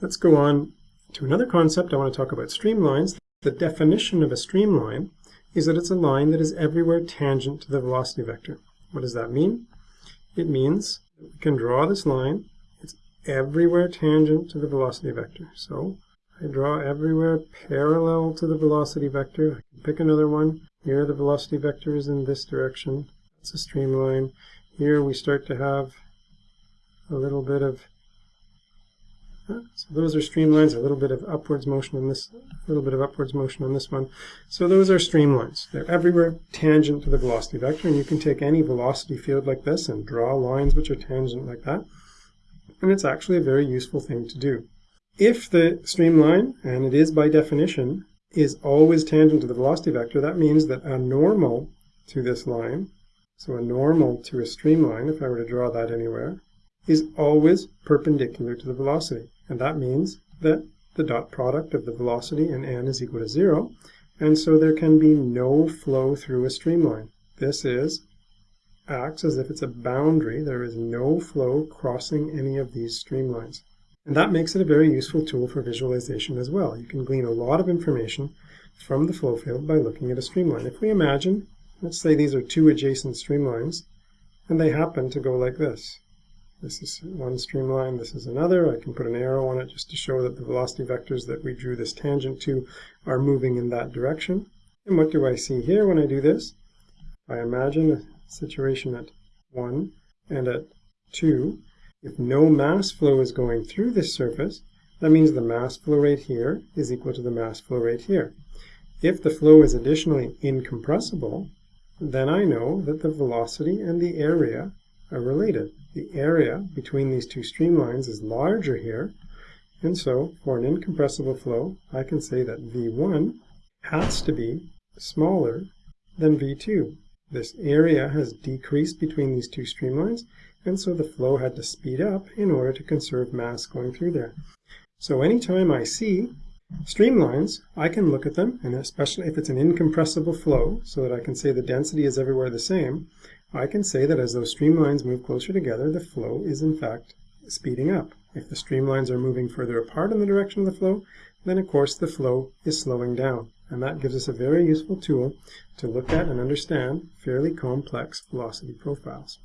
Let's go on to another concept. I want to talk about streamlines. The definition of a streamline is that it's a line that is everywhere tangent to the velocity vector. What does that mean? It means we can draw this line. It's everywhere tangent to the velocity vector. So I draw everywhere parallel to the velocity vector. I can pick another one. Here the velocity vector is in this direction. That's a streamline. Here we start to have a little bit of so those are streamlines, a little bit of upwards motion on this, a little bit of upwards motion on this one. So those are streamlines. They're everywhere tangent to the velocity vector, and you can take any velocity field like this and draw lines which are tangent like that. And it's actually a very useful thing to do. If the streamline, and it is by definition, is always tangent to the velocity vector, that means that a normal to this line, so a normal to a streamline, if I were to draw that anywhere, is always perpendicular to the velocity. And that means that the dot product of the velocity and n is equal to 0. And so there can be no flow through a streamline. This is acts as if it's a boundary. There is no flow crossing any of these streamlines. And that makes it a very useful tool for visualization as well. You can glean a lot of information from the flow field by looking at a streamline. If we imagine, let's say these are two adjacent streamlines, and they happen to go like this. This is one streamline, this is another. I can put an arrow on it just to show that the velocity vectors that we drew this tangent to are moving in that direction. And what do I see here when I do this? I imagine a situation at 1 and at 2. If no mass flow is going through this surface, that means the mass flow rate here is equal to the mass flow rate here. If the flow is additionally incompressible, then I know that the velocity and the area are related. The area between these two streamlines is larger here, and so for an incompressible flow, I can say that V1 has to be smaller than V2. This area has decreased between these two streamlines, and so the flow had to speed up in order to conserve mass going through there. So anytime I see streamlines, I can look at them, and especially if it's an incompressible flow, so that I can say the density is everywhere the same, I can say that as those streamlines move closer together, the flow is in fact speeding up. If the streamlines are moving further apart in the direction of the flow, then of course the flow is slowing down. And that gives us a very useful tool to look at and understand fairly complex velocity profiles.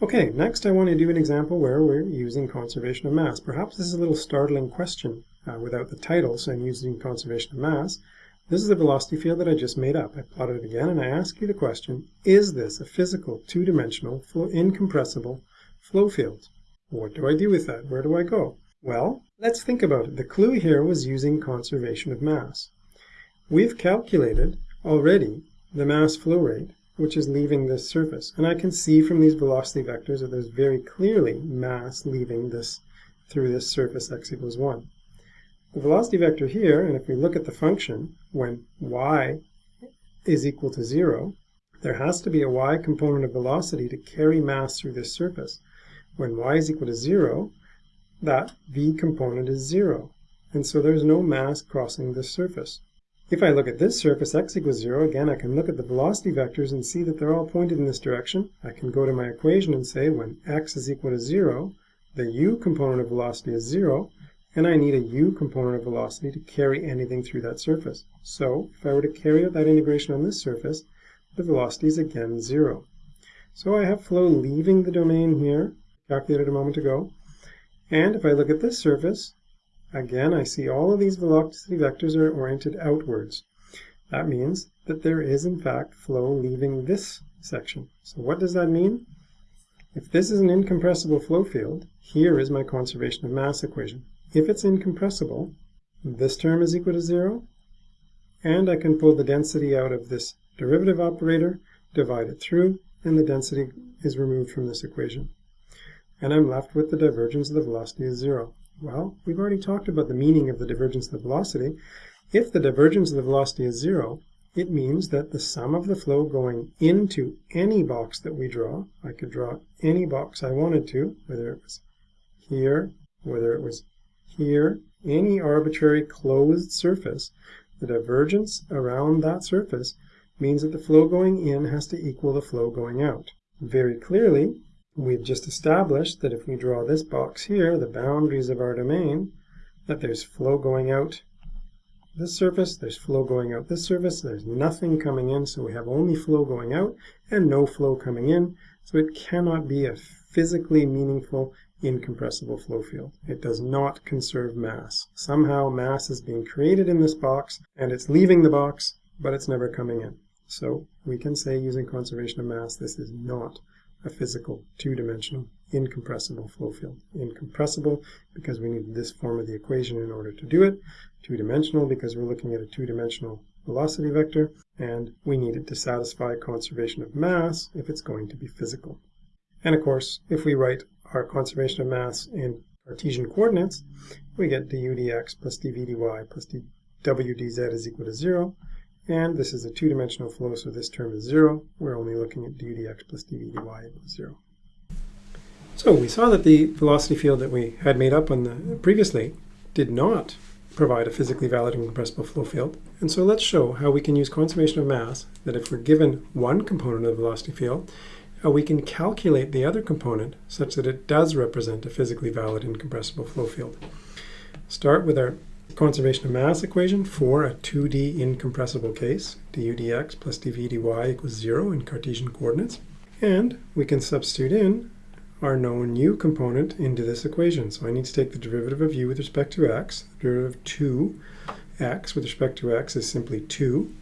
Okay, next I want to do an example where we're using conservation of mass. Perhaps this is a little startling question uh, without the title saying using conservation of mass, this is the velocity field that I just made up. I plotted it again and I ask you the question, is this a physical, two-dimensional, incompressible flow field? What do I do with that? Where do I go? Well, let's think about it. The clue here was using conservation of mass. We've calculated already the mass flow rate, which is leaving this surface. And I can see from these velocity vectors that there's very clearly mass leaving this through this surface x equals 1 the velocity vector here, and if we look at the function, when y is equal to 0, there has to be a y component of velocity to carry mass through this surface. When y is equal to 0, that v component is 0, and so there's no mass crossing this surface. If I look at this surface, x equals 0, again I can look at the velocity vectors and see that they're all pointed in this direction. I can go to my equation and say when x is equal to 0, the u component of velocity is 0, and I need a u component of velocity to carry anything through that surface. So if I were to carry out that integration on this surface, the velocity is again zero. So I have flow leaving the domain here, calculated a moment ago, and if I look at this surface, again I see all of these velocity vectors are oriented outwards. That means that there is in fact flow leaving this section. So what does that mean? If this is an incompressible flow field, here is my conservation of mass equation. If it's incompressible, this term is equal to 0, and I can pull the density out of this derivative operator, divide it through, and the density is removed from this equation. And I'm left with the divergence of the velocity is 0. Well, we've already talked about the meaning of the divergence of the velocity. If the divergence of the velocity is 0, it means that the sum of the flow going into any box that we draw, I could draw any box I wanted to, whether it was here, whether it was here, any arbitrary closed surface, the divergence around that surface means that the flow going in has to equal the flow going out. Very clearly, we've just established that if we draw this box here, the boundaries of our domain, that there's flow going out this surface, there's flow going out this surface, there's nothing coming in, so we have only flow going out and no flow coming in, so it cannot be a physically meaningful incompressible flow field. It does not conserve mass. Somehow mass is being created in this box and it's leaving the box, but it's never coming in. So we can say using conservation of mass, this is not a physical two-dimensional incompressible flow field. Incompressible because we need this form of the equation in order to do it. Two-dimensional because we're looking at a two-dimensional velocity vector, and we need it to satisfy conservation of mass if it's going to be physical. And of course, if we write our conservation of mass in Cartesian coordinates, we get du dx plus dv dy plus dw dz is equal to 0, and this is a two-dimensional flow, so this term is 0. We're only looking at du dx plus dv dy equals 0. So we saw that the velocity field that we had made up on the previously did not provide a physically valid incompressible flow field. And so let's show how we can use conservation of mass, that if we're given one component of the velocity field, Uh, we can calculate the other component such that it does represent a physically valid incompressible flow field. Start with our conservation of mass equation for a 2D incompressible case, du dx plus dv dy equals 0 in Cartesian coordinates. And we can substitute in our known u component into this equation. So I need to take the derivative of u with respect to x. The derivative of 2x with respect to x is simply 2.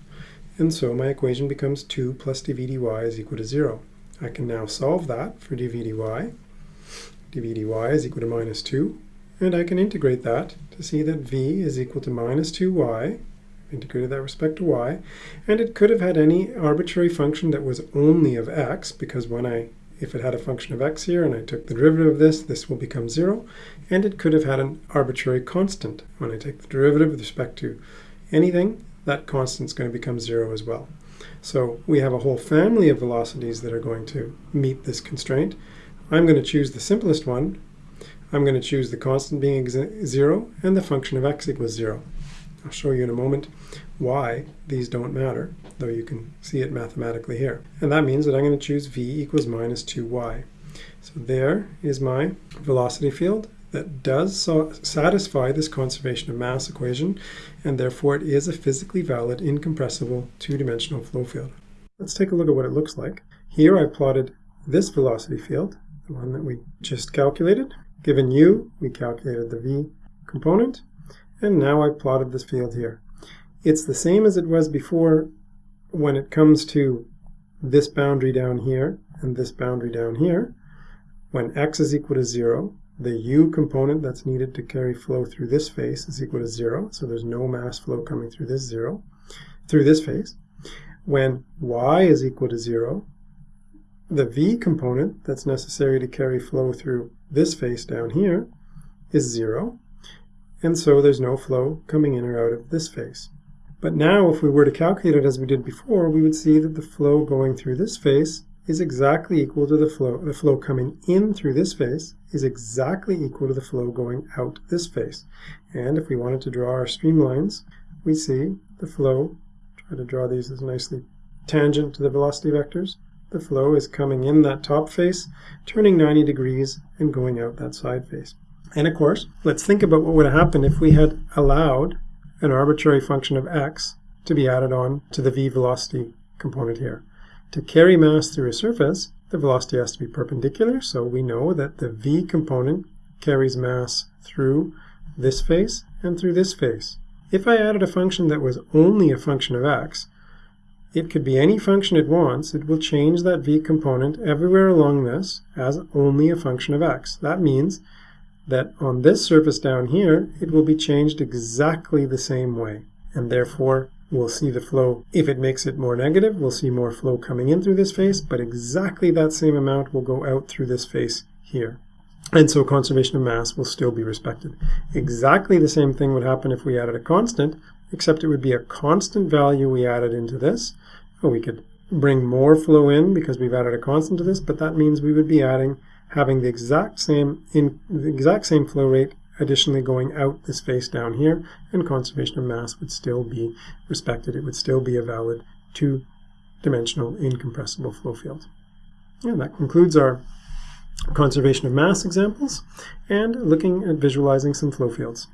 And so my equation becomes 2 plus dv dy is equal to 0. I can now solve that for dv dy. dv dy is equal to minus 2. And I can integrate that to see that v is equal to minus 2y integrated that respect to y, and it could have had any arbitrary function that was only of x, because when I if it had a function of x here and I took the derivative of this, this will become 0. And it could have had an arbitrary constant. When I take the derivative with respect to anything, that constant is going to become 0 as well. So we have a whole family of velocities that are going to meet this constraint. I'm going to choose the simplest one. I'm going to choose the constant being 0 and the function of x equals 0. I'll show you in a moment why these don't matter, though you can see it mathematically here. And that means that I'm going to choose v equals minus 2y. So there is my velocity field that does so satisfy this conservation of mass equation, and therefore it is a physically valid, incompressible, two-dimensional flow field. Let's take a look at what it looks like. Here I plotted this velocity field, the one that we just calculated. Given u, we calculated the v component, and now I've plotted this field here. It's the same as it was before when it comes to this boundary down here and this boundary down here. When x is equal to 0, the u component that's needed to carry flow through this face is equal to 0, so there's no mass flow coming through this 0, through this face. When y is equal to 0, the v component that's necessary to carry flow through this face down here is 0, and so there's no flow coming in or out of this face. But now if we were to calculate it as we did before, we would see that the flow going through this face is exactly equal to the flow, the flow coming in through this face is exactly equal to the flow going out this face. And if we wanted to draw our streamlines, we see the flow, try to draw these as nicely tangent to the velocity vectors, the flow is coming in that top face, turning 90 degrees, and going out that side face. And of course, let's think about what would have happened if we had allowed an arbitrary function of x to be added on to the v velocity component here. To carry mass through a surface, the velocity has to be perpendicular, so we know that the v component carries mass through this face and through this face. If I added a function that was only a function of x, it could be any function it wants, it will change that v component everywhere along this as only a function of x. That means that on this surface down here, it will be changed exactly the same way. And therefore, we'll see the flow, if it makes it more negative, we'll see more flow coming in through this face, but exactly that same amount will go out through this face here. And so conservation of mass will still be respected. Exactly the same thing would happen if we added a constant, except it would be a constant value we added into this. We could bring more flow in because we've added a constant to this, but that means we would be adding having the exact same in the exact same flow rate additionally going out this face down here and conservation of mass would still be respected. It would still be a valid two-dimensional incompressible flow field. And that concludes our conservation of mass examples and looking at visualizing some flow fields.